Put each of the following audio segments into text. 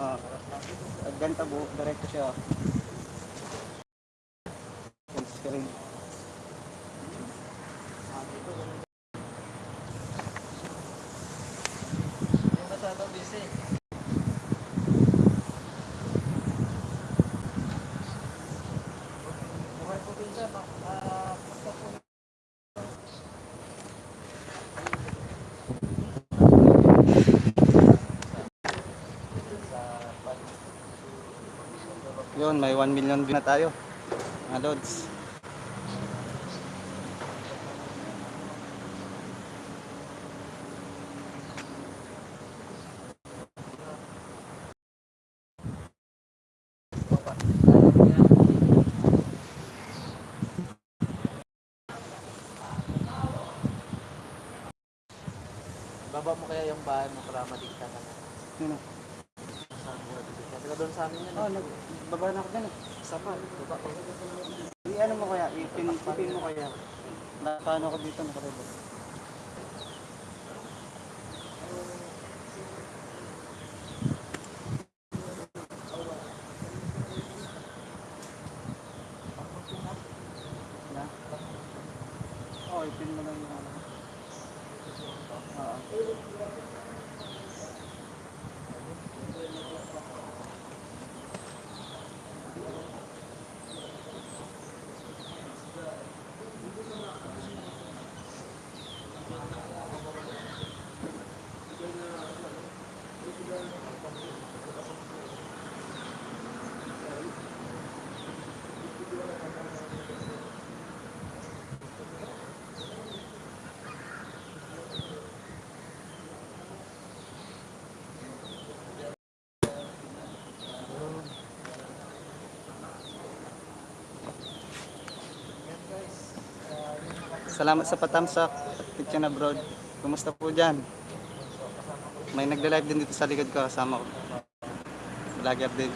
Ah, uh, ganito buo, diretso siya. Full screen. Yung masyado busy. Buhay po din siya, ma- ah, basta po. Yun, may 1 million view na tayo. Mga lods. Baba mo kaya yung bahay mo para madikta ka na. Madikta? Taga doon sa amin yan. Oh, eh. Nagbaba na ako dyan eh. Sama, baba ko. I-ano mo kaya, ipin, mo kaya. Na, paano ako dito nakarebo? Salamat sa patamsak at kitchen abroad. Kumusta po dyan? May nagla-live din dito sa likod ko kasama ko. Vlogger din.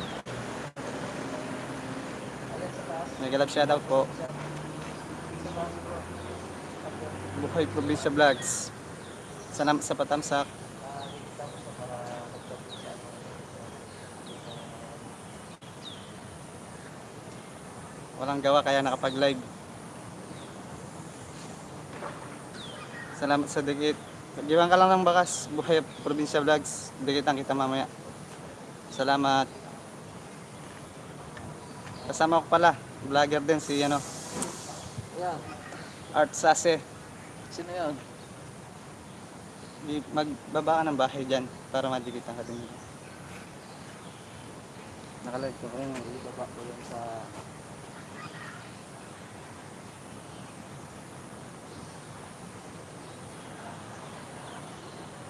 May galap shoutout po. Buhay Probinsya Vlogs. Salamat sa patamsak. Walang gawa kaya nakapag-live. Salamat sa dikit. Giwan ka lang ng bakas. Buhay Probinsya Vlogs. Dikitan kita mamaya. Salamat. Kasama ko pala. Vlogger din si ano, Yan. Art Sase. Sino yun? Di, magbaba ka ng bahay dyan para madikitan ka din. Nakalive ko. Ayun. Baba ko yun sa...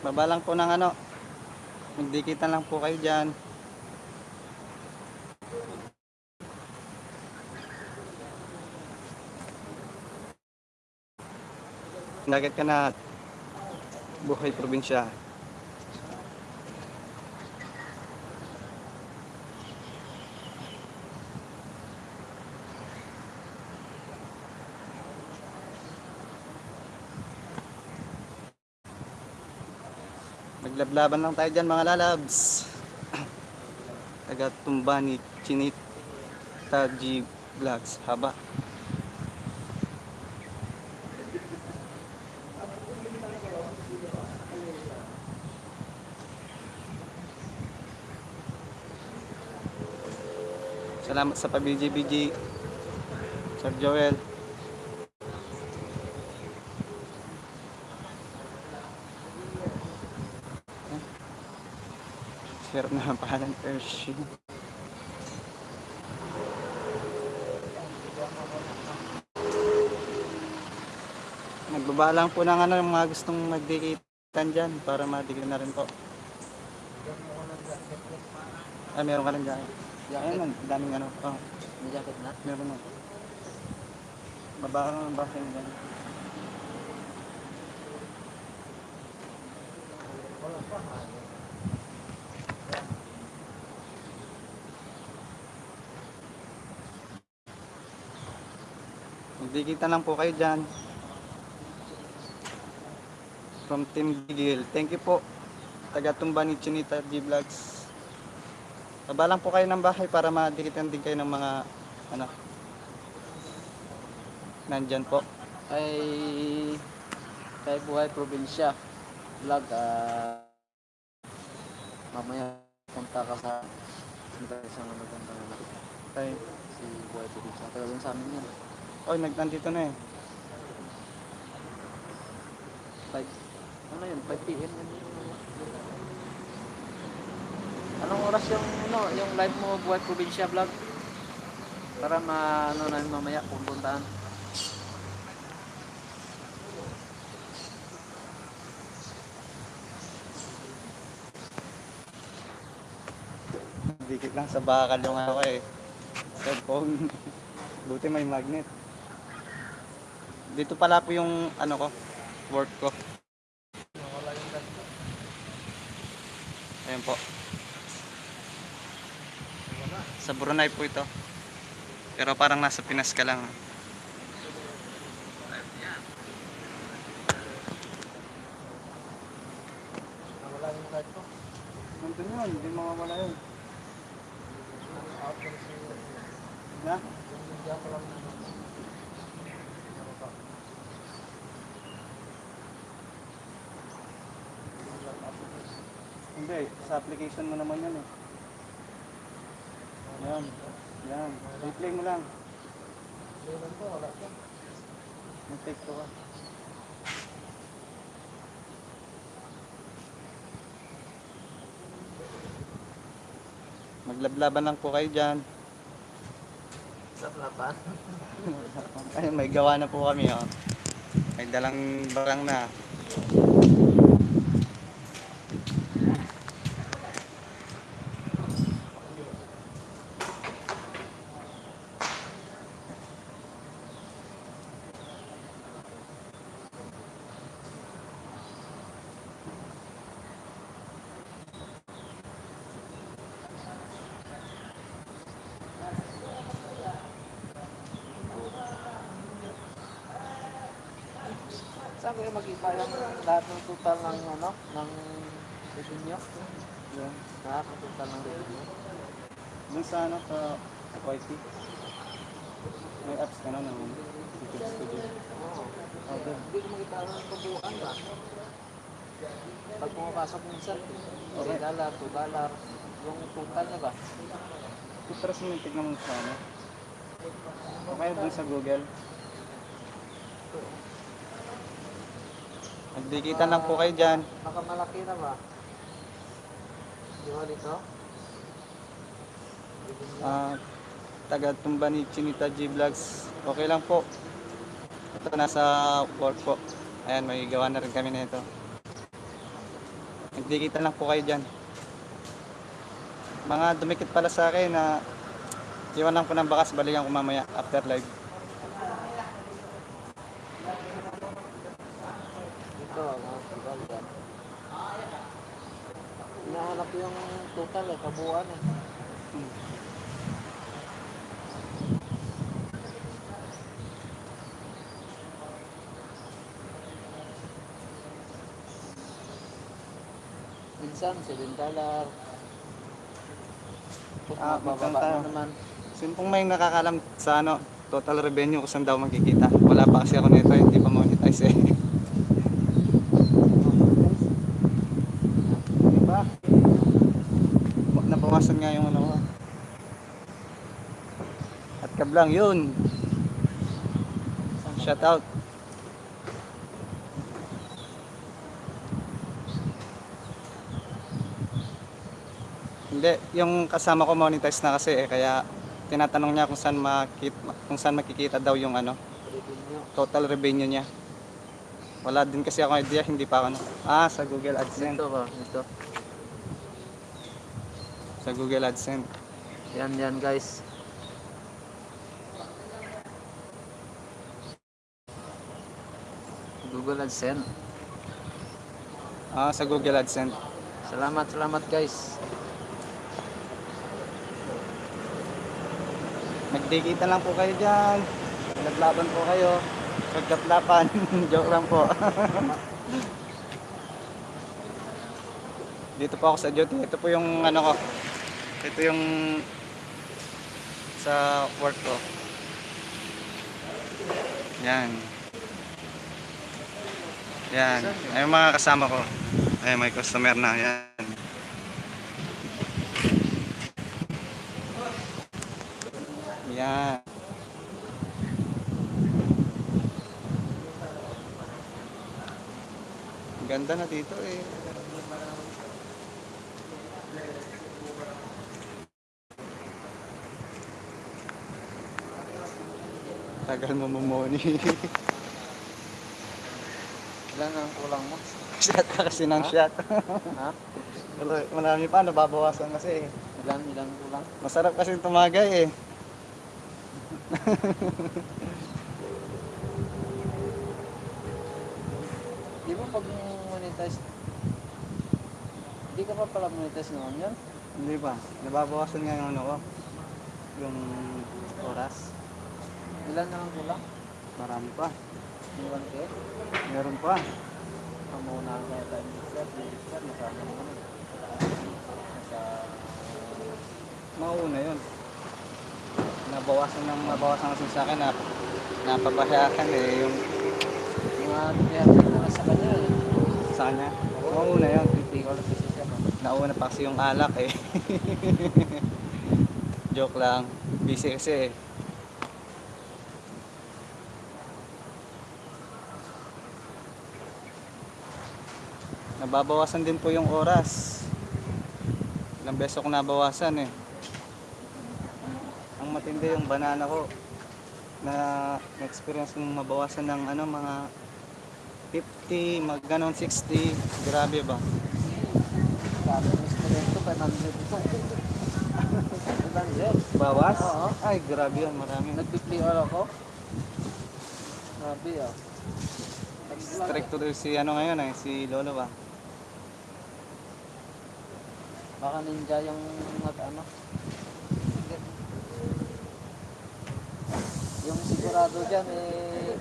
Baba lang po ng ano. Magdikitan lang po kayo dyan. Nugget ka na buhay probinsya. Maglablaban lang tayo dyan mga lalabs. Taga tumba ni Chinit Taji Vlogs. Haba. Salamat sa pa-BG-BG. Sir Joel. Share na ang pangalan Hershey. Nagbaba lang po ng ano, yung mga gustong magdikitan dyan para madigyan na rin po. Ah, meron ka lang dyan. Ayun, ang daming ano. Oh, May jacket na? meron na. Baba ka ng bahay mo dyan. Magdikitan lang po kayo dyan. From Team Bigil. Thank you po. Taga Tumba ni Chinita G Vlogs. Baba lang po kayo ng bahay para madikitan din kayo ng mga ano. Nandyan po. Kay kay Buhay Probinsya vlog ah mamaya punta ka sa ano ganda na Ay, si Buhay Probinsya tagal din sa amin yan nag nandito na eh. 5 ano yun 5 p.m. Anong oras yung ano yung live mo Buhay Probinsya vlog para ma ano na mamaya pupuntahan Dikit lang sa bakal yung ako eh. Cellphone. Buti may magnet. Dito pala po yung ano ko, work ko. Ayan po. Sa Brunei po ito. Pero parang nasa Pinas ka lang. ko Nandun yun, hindi mawawala yun. Na? Hindi, sa application mo naman yan eh. Yan, yan. Replay mo lang. Mag-take to ka. Maglablaban lang po kayo dyan. sa laban Ay, may gawa na po kami, oh. May dalang barang na. Saan kayo mag-iba yung lahat ng total ng ano, ng revenue? Yan. Lahat ng total ng revenue? Dun sa ano, sa YT. May apps ka na ng YouTube Studio. Oo. Oh, doon. Hindi ko makita ng kabuuan ba? Pag pumapasok minsan, 3 dollar, 2 dollar, yung total niya ba? Tutras mo yung tignan mo sa ano. O kaya dun sa Google. Magdikitan lang po kayo dyan. Baka malaki na ba? Di ba dito? Ah, taga tumba ni Chinita G Vlogs. Okay lang po. Ito nasa work po. Ayan, may gawa na rin kami na ito. Nagdikitan lang po kayo dyan. Mga dumikit pala sa akin na iwan lang po ng bakas, balikan ko mamaya after live. Dito, mga total yan. Hinahanap ko yung total eh, kabuuan eh. Hmm. Minsan, 7 dollar. Kung Ah, mababa magkano tayo? na naman. Sino pong may nakakalam sa ano, total revenue kung saan daw magkikita? Wala pa kasi ako nito, hindi pa monetize eh. Di ba? Nabawasan nga yung ano ko. At kablang yun. Shout out. Hindi, yung kasama ko monetize na kasi eh, kaya tinatanong niya kung saan makit kung saan makikita daw yung ano, total revenue niya. Wala din kasi ako idea, hindi pa ako ano. Ah, sa Google AdSense. Dito ba? Dito. Sa Google AdSense. Yan, yan guys. Google AdSense. Ah, sa Google AdSense. Salamat, salamat guys. Nagdikita lang po kayo dyan. Naglaban po kayo. Pagkaplapan. Joke lang po. Dito po ako sa duty. Ito po yung ano ko. Ito yung sa work ko. Yan. Yan. Ay mga kasama ko. Ay may customer na. Yan. Yan. Ganda na dito eh. Tagal mo mumoni. Ilan ang kulang mo? shot ka kasi ng shot. Ha? Marami pa, nababawasan kasi. Ilan, ilan kulang? Masarap kasi tumagay eh. Di ba pag monetize, di ka pa pala monetize noon yan? Hindi pa. Nababawasan nga yung ano ko. Yung oras. Ilan na ang kulang? Marami pa. Yung 1K? Meron pa. Pamuna ang kaya tayo ni Sir, Sir, nasama naman. Nasa... Mauna yun. Nabawasan ng nabawasan kasi sa akin na napapahayakan eh yung Mga kaya na sa kanya eh. sa kanya. Yun. Alam kasi siya. no? Nauna pa kasi yung alak eh. Joke lang. Busy kasi eh. Nababawasan din po yung oras. Ilang beses ako nabawasan eh. Matindi yung banana ko na experience mong mabawasan ng ano mga 50, mag ganon 60, grabe ba? Sabi ng studento, 500 ito. 500? Bawas? Oo. Ay, grabe yun, marami. Nag-play all ako. Sabi ah. Strict to si ano ngayon eh, si Lolo ba? Baka ninja yung at ano. Yung sigurado dyan eh,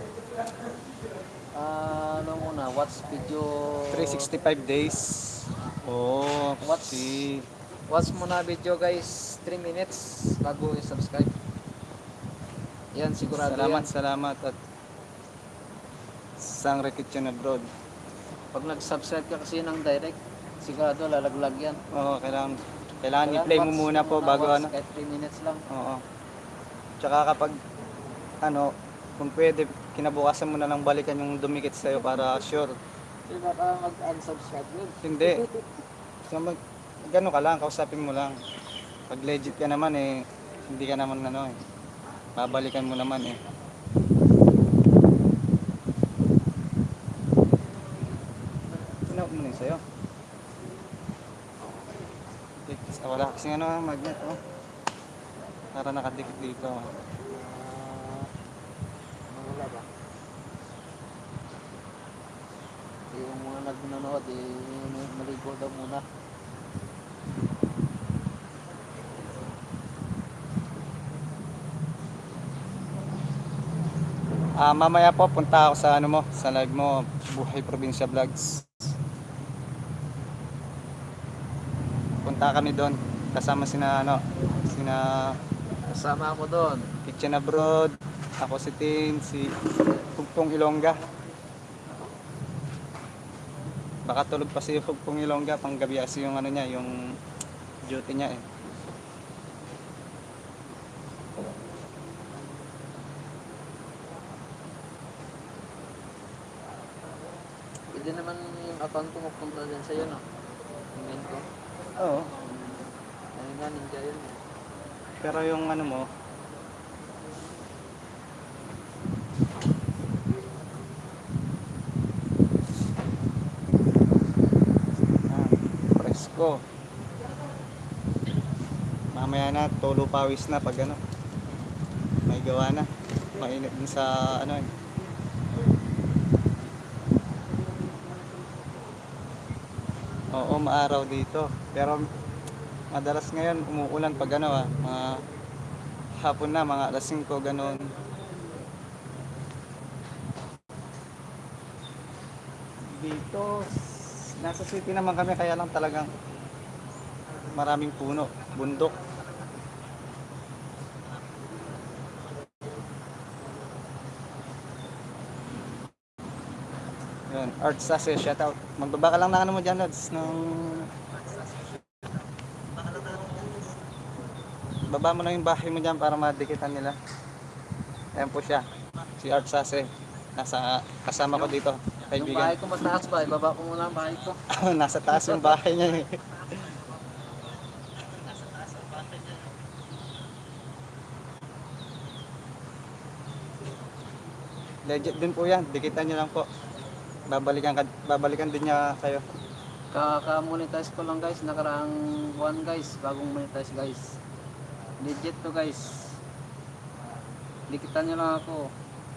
ah, ano muna, watch video. 365 days. Oh, What's- si Watch muna video guys, 3 minutes bago i-subscribe. Yan, sigurado Salamat, yan. salamat at Sang Kitchen Abroad. Pag nag-subscribe ka kasi ng direct, sigurado lalaglag yan. Oo, kailangan kailangan i-play mo watch muna po bago watch ano. Kahit 3 minutes lang. Oo. Tsaka kapag ano, kung pwede, kinabukasan mo na lang balikan yung dumikit sa'yo para sure. Hindi baka mag-unsubscribe yun. Hindi. So, mag, gano'n ka lang, kausapin mo lang. Pag legit ka naman eh, hindi ka naman ano eh. Babalikan mo naman eh. Tinawag mo na yun sa'yo. Ah, wala kasing ano, magnet oh. Para nakadikit dito. oh. Ah, wala ba? Yung mga nag-nanood, eh, maligo daw muna. Ah, mamaya po punta ako sa ano mo, sa live mo, Buhay Probinsya Vlogs. Punta kami doon kasama sina ano, sina Kasama ako doon. Kitchen Abroad, ako si Tin, si Pugpong Ilongga. Baka tulog pa si Pugpong Ilongga pang gabi kasi yung ano niya, yung duty niya eh. Pwede naman yung account ko mapunta din sa'yo, no? Yung main ko. Oo. Ayun nga, ninja yun. eh. Pero yung ano mo, ah, presko. Mamaya na, tulo pawis na pag ano, may gawa na. Mainit din sa ano eh. Oo, maaraw dito. Pero madalas ngayon umuulan pag ano ah, mga hapon na, mga alas 5, ganun. Dito, nasa city naman kami, kaya lang talagang maraming puno. bundok. Yun, Art Sase, shout out. Magbaba ka lang ng ano mo dyan, Lods, ng... Baba mo lang yung bahay mo dyan para madikitan nila. Ayan po siya, si Art Sase. Nasa, kasama ko dito, Yung bahay kaibigan. ko mataas ba? Ibaba ko muna ang bahay ko. Nasa taas yung bahay niya eh. Legit din po yan, dikitan nyo lang po. Babalikan, ka- babalikan din niya kayo. Kaka-monetize ko lang guys, nakaraang buwan guys, bagong monetize guys. Legit to guys. Dikitan nyo lang ako.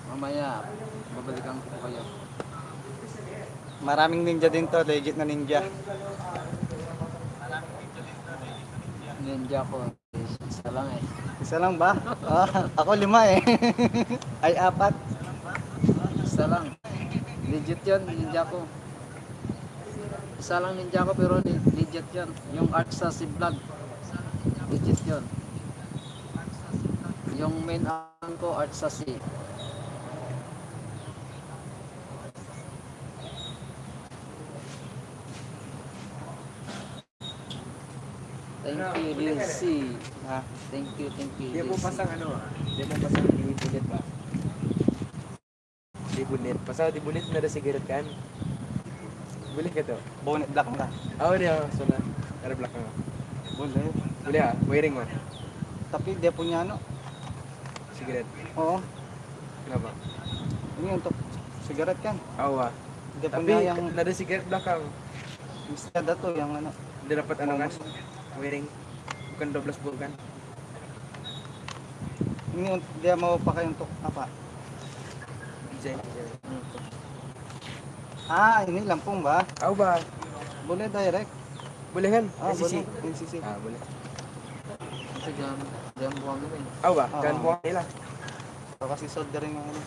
Mamaya, babalikan ko kayo. Maraming ninja din to, legit na ninja. Ninja ko. Isa lang eh. Isa lang ba? Ah, ako lima eh. Ay apat. Isa lang. Legit yun, ninja ko. Isa lang ninja ko pero legit yun. Yung art sa si vlog. Legit yun. Yung main ang ko art sa si. Thank you, Lilsi. Ah, Thank you, thank you, Di mo Lilsi. pasang ano, di mo pasang di bulit ba? bunit. pasal dibunit ada sigaret kan? Boleh gitu bonet belakang lah oh dia sana ada belakang. Boleh boleh. Ya ah? wearing mah tapi dia punya anak, sigaret. Oh. Kenapa? Ini untuk sigaret kan? Oh wah. dia tapi punya yang ada sigaret belakang. Bisa ada tuh yang anak, dia dapat anu kan? Wiring. Bukan 12 bulan kan? Ini dia mau pakai untuk apa? ah ini Lampung ba tahu ba boleh direct boleh kan ah, NCC boleh. NCC ah boleh kita jangan jangan buang ini tahu ba ah. Jam jangan buang lah Baka si soldering ini.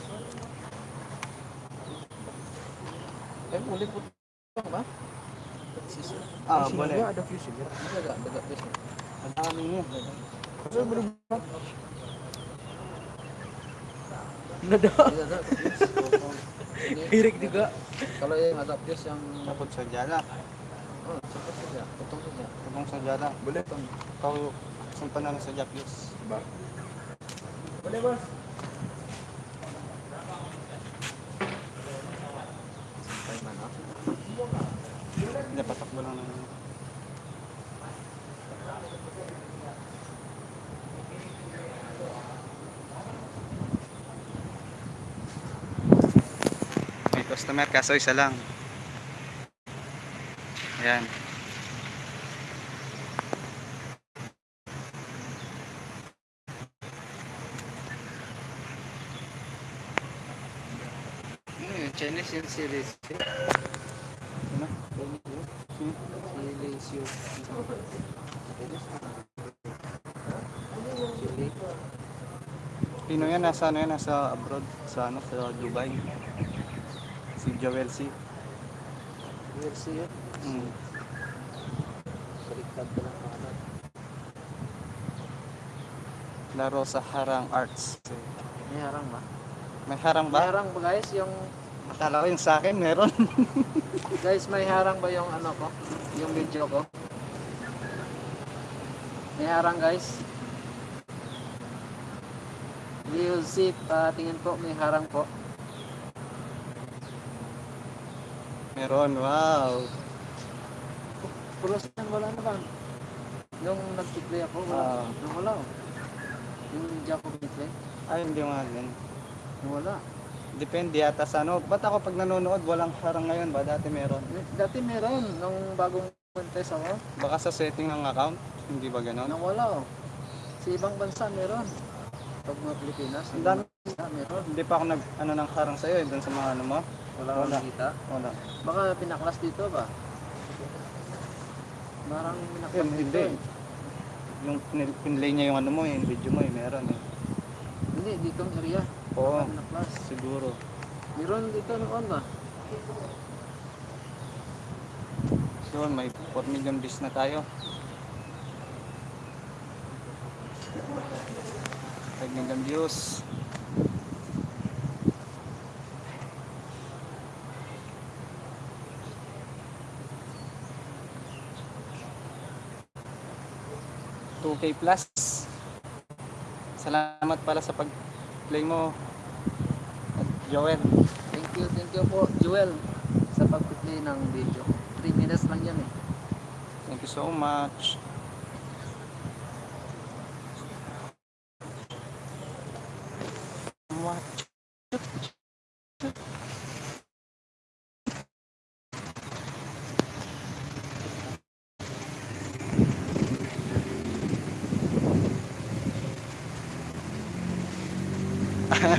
Eh, boleh putang ba? Sisi. Ah, boleh. Ada fusion. Ada ada fusion. Ada ini. Ada. Terus berubah. Ngedok. Iya, Irik juga. Kalau yang ada pius yang cabut senjata. Oh, cabut saja. Potong saja. Potong senjata. Boleh potong. Kau simpanan saja pius. Boleh, Bos. Dapat tak bilang customer kaso isa lang. Ayan. Yung Chinese yung series. Ano? Series yung. Pino yan, nasa ano yan, nasa abroad, sa ano, sa Dubai. Joel C. Versi yun. Mm. Baliktad ko lang pangalan. Laro sa Harang Arts. May harang ba? May harang May ba? harang ba guys? Yung Akala ko yung sa akin, meron. Guys, may harang ba yung ano ko? Yung video ko? May harang guys. Leo Zip, ah, tingin po may harang po. Meron, wow. Pero saan wala naman. Yung nag-play ako, wala. Ah. Yung wala. oh. Yung Jaco play, Ay, hindi nga ganun. yung wala. Depende yata sa ano. Ba't ako pag nanonood, walang harang ngayon ba? Dati meron. Dati meron, nung bagong contest ako, Baka sa setting ng account, hindi ba ganun? nang wala. oh. Sa ibang bansa meron. Pag mga Pilipinas, Ang dami. bansa meron. Hindi pa ako nag, ano, ng harang sa'yo, eh, dun sa mga ano mo. Wala Wala. nakita. Wala. Baka pinaklas dito ba? Marang pinaklas Yun, dito hindi. eh. Yung pin- pinlay niya yung ano mo, eh, yung video mo, eh, meron eh. Hindi, dito ang area. Oo, Pinaklas. siguro. Meron dito noon ba? Yun, may 4 million views na tayo. Technical views. Two K plus. Salamat pala sa pag-play mo. Joel. Thank you, thank you po, Joel, sa pag-play ng video. 3 minutes lang yan eh. Thank you so much.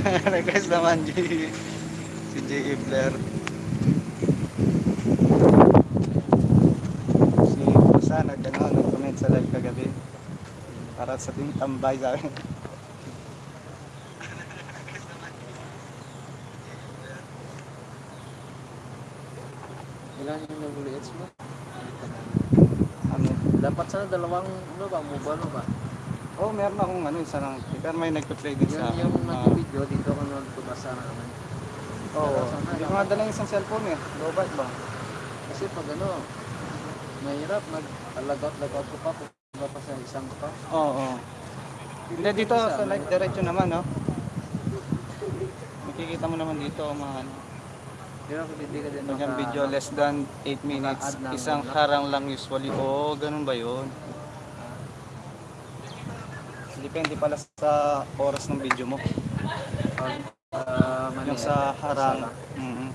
Request naman J si J.E. Blair. Si Pusa nag-ano, nag-comment sa live kagabi. Para sa ting tambay sa akin. Ilan yung nag-leads mo? Ano? Dapat sana dalawang, ano ba, mobile ba? Oh, meron akong ano, isa lang. Pero may nagpa-play din sa Yun yung ah, nag-video dito ko nagpabasa naman. Oo. Hindi ko nga dala yung isang cellphone eh. Lowbat ba? Kasi pag ano, mahirap mag-lagout-lagout ko pa kung ba pa sa isang pa. Oo. oo. Hindi dito sa live diretso naman, no? Makikita mo naman dito mga ano. Pero kung hindi ka din yung maka- video less than 8 minutes, isang ano. harang lang usually. Oo, ganun ba yun? Depende pala sa oras ng video mo. pag ah, Yung sa harang. sala. Mm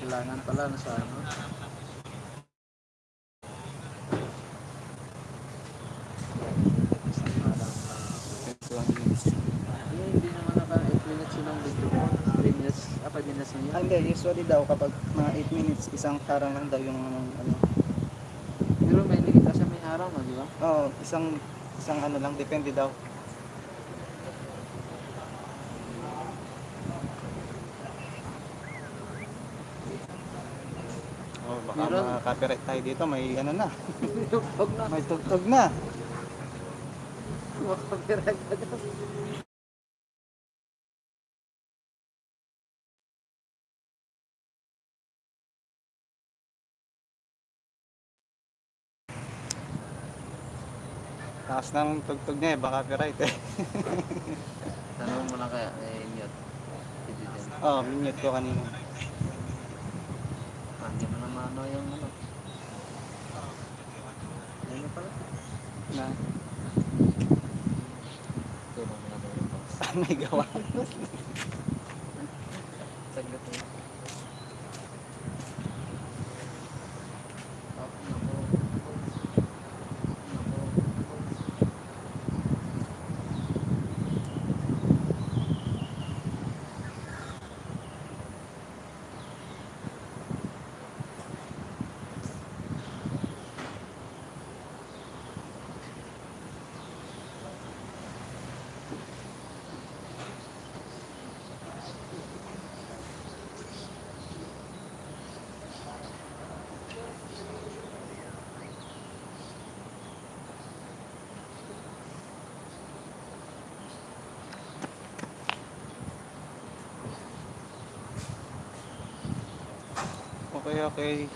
Kailangan pala na sa ano. Eh, hindi naman naka 8 minutes yun ang video mo. 3 minutes, ah 5 minutes na yun. Ah, Hindi, usually daw kapag mga 8 minutes, isang harang lang daw yung ano. Pero may nakita siya may harang, di ba? Oo, isang isang ano lang, depende daw. Oh, baka Meron. ma-copyright tayo dito, may ano na, Huwag na. may tugtog na. Makapirag ka doon. Taas ng tugtog niya eh, baka copyright eh. Tanong mo lang kaya, eh, mute. Din. oh, minute ko kanina. Hindi mo naman ano yung ano. Ano pala? Na, may gawa. Okay, okay.